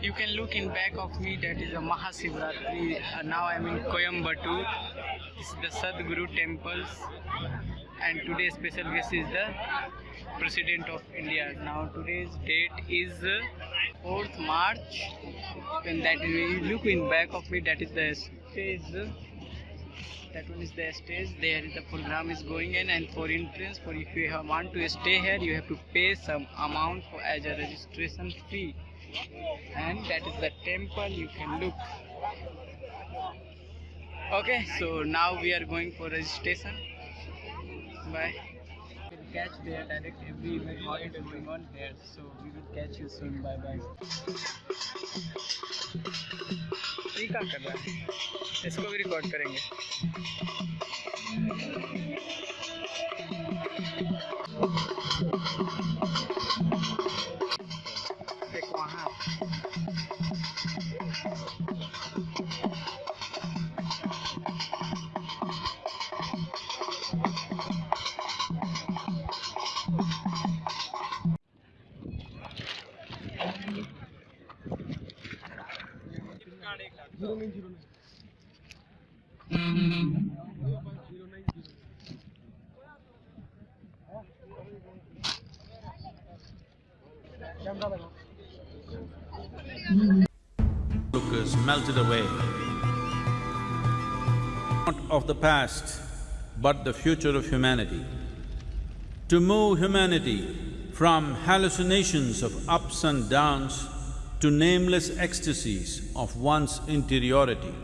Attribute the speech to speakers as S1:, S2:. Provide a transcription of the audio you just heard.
S1: You can look in back of me, that is a Mahasivratri. Uh, now I am in Coimbatore. This is the Sadhguru temples. And today's special guest is the President of India. Now today's date is uh, 4th March. And that you look in back of me, that is the stage. That one is the stage. there the program is going in, and for entrance, for if you want to stay here, you have to pay some amount for as a registration fee. And that is the temple. You can look. Okay so now we are going for registration. Bye. Catch there direct every event going on there. So we will catch you soon. Bye bye क्या कर रहा है? इसको भी record करेंगे।
S2: Look is melted away. Not of the past, but the future of humanity. To move humanity from hallucinations of ups and downs to nameless ecstasies of one's interiority.